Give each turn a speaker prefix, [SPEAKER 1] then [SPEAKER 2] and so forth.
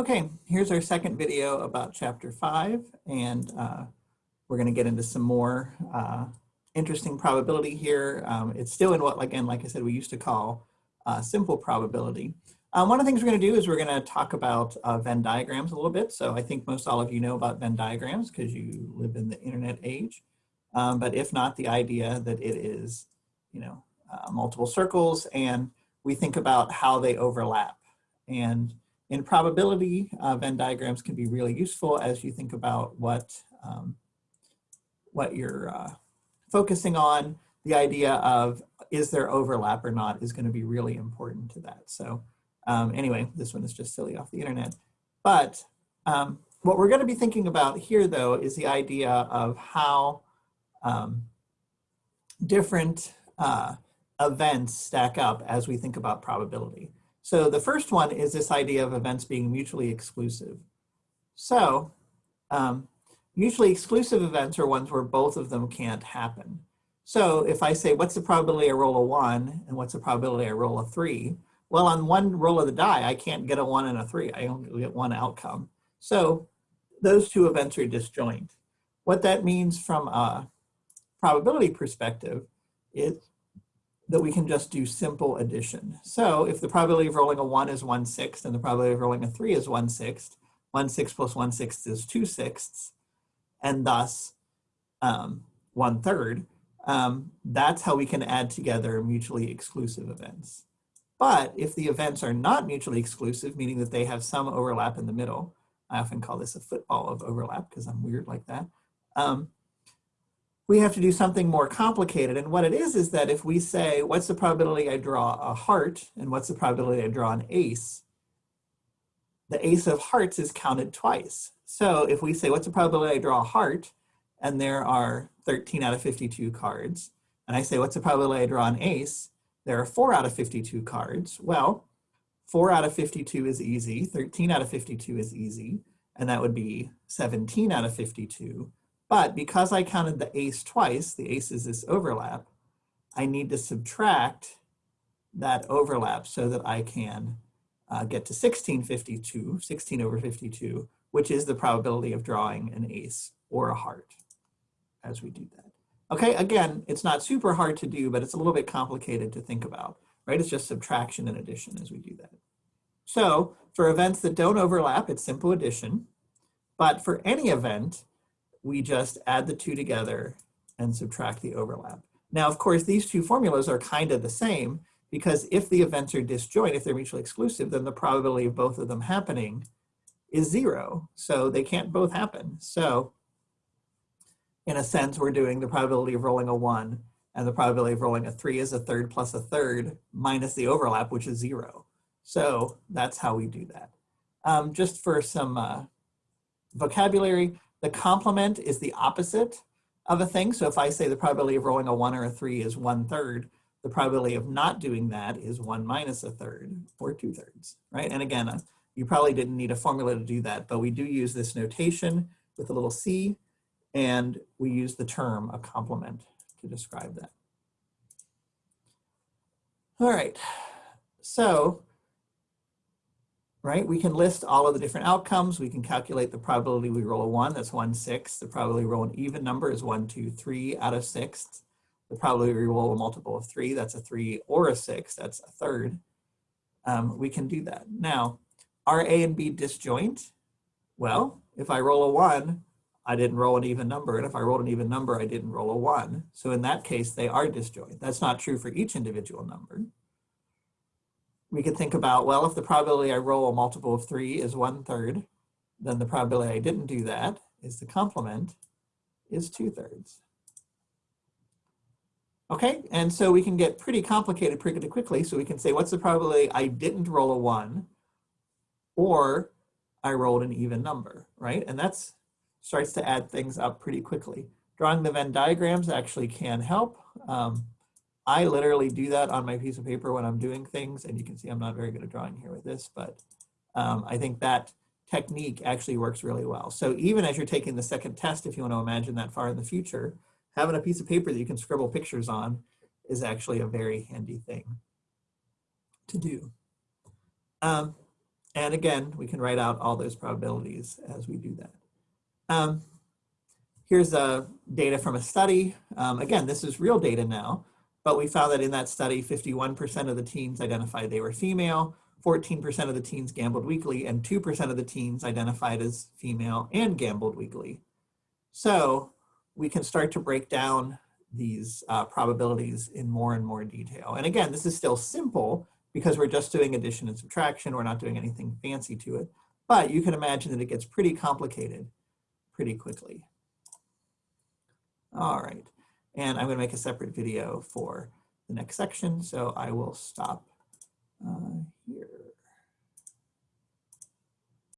[SPEAKER 1] Okay, here's our second video about chapter five, and uh, we're going to get into some more uh, interesting probability here. Um, it's still in what, again, like I said, we used to call uh, simple probability. Um, one of the things we're going to do is we're going to talk about uh, Venn diagrams a little bit. So I think most all of you know about Venn diagrams because you live in the internet age. Um, but if not, the idea that it is, you know, uh, multiple circles and we think about how they overlap. And in probability, uh, Venn diagrams can be really useful as you think about what, um, what you're uh, focusing on. The idea of is there overlap or not is going to be really important to that. So um, anyway, this one is just silly off the internet. But um, what we're going to be thinking about here, though, is the idea of how um, different uh, events stack up as we think about probability. So the first one is this idea of events being mutually exclusive. So um, mutually exclusive events are ones where both of them can't happen. So if I say, what's the probability I roll a one and what's the probability I roll a three? Well, on one roll of the die, I can't get a one and a three. I only get one outcome. So those two events are disjoint. What that means from a probability perspective is that we can just do simple addition. So if the probability of rolling a one is one sixth and the probability of rolling a three is one sixth, one sixth plus one sixth is two sixths, and thus um, one third, um, that's how we can add together mutually exclusive events. But if the events are not mutually exclusive, meaning that they have some overlap in the middle, I often call this a football of overlap because I'm weird like that, um, we have to do something more complicated. And what it is, is that if we say, what's the probability I draw a heart and what's the probability I draw an ace, the ace of hearts is counted twice. So if we say, what's the probability I draw a heart, and there are 13 out of 52 cards, and I say, what's the probability I draw an ace, there are four out of 52 cards. Well, four out of 52 is easy, 13 out of 52 is easy, and that would be 17 out of 52. But because I counted the ace twice, the ace is this overlap, I need to subtract that overlap so that I can uh, get to 1652, 16 over 52, which is the probability of drawing an ace or a heart as we do that. Okay, again, it's not super hard to do, but it's a little bit complicated to think about, right? It's just subtraction and addition as we do that. So for events that don't overlap, it's simple addition. But for any event, we just add the two together and subtract the overlap. Now, of course, these two formulas are kind of the same because if the events are disjoint, if they're mutually exclusive, then the probability of both of them happening is zero. So they can't both happen. So in a sense, we're doing the probability of rolling a one and the probability of rolling a three is a third plus a third minus the overlap, which is zero. So that's how we do that. Um, just for some uh, vocabulary, the complement is the opposite of a thing. So if I say the probability of rolling a one or a three is one third, the probability of not doing that is one minus a third or two thirds, right? And again, uh, you probably didn't need a formula to do that, but we do use this notation with a little c, and we use the term a complement to describe that. All right, so right? We can list all of the different outcomes. We can calculate the probability we roll a one, that's one sixth. The probability we roll an even number is one, two, three out of six. The probability we roll a multiple of three, that's a three or a six, that's a third. Um, we can do that. Now, are A and B disjoint? Well, if I roll a one, I didn't roll an even number. And if I rolled an even number, I didn't roll a one. So in that case, they are disjoint. That's not true for each individual number we could think about, well, if the probability I roll a multiple of three is one third, then the probability I didn't do that is the complement is two thirds. Okay, and so we can get pretty complicated pretty quickly. So we can say, what's the probability I didn't roll a one or I rolled an even number, right? And that's starts to add things up pretty quickly. Drawing the Venn diagrams actually can help. Um, I literally do that on my piece of paper when I'm doing things, and you can see I'm not very good at drawing here with this, but um, I think that technique actually works really well. So even as you're taking the second test, if you want to imagine that far in the future, having a piece of paper that you can scribble pictures on is actually a very handy thing to do. Um, And again, we can write out all those probabilities as we do that. Um, here's uh, data from a study. Um, again, this is real data now, but we found that in that study, 51% of the teens identified they were female, 14% of the teens gambled weekly, and 2% of the teens identified as female and gambled weekly. So we can start to break down these uh, probabilities in more and more detail. And again, this is still simple because we're just doing addition and subtraction. We're not doing anything fancy to it. But you can imagine that it gets pretty complicated pretty quickly. All right. And I'm going to make a separate video for the next section. So I will stop uh, here.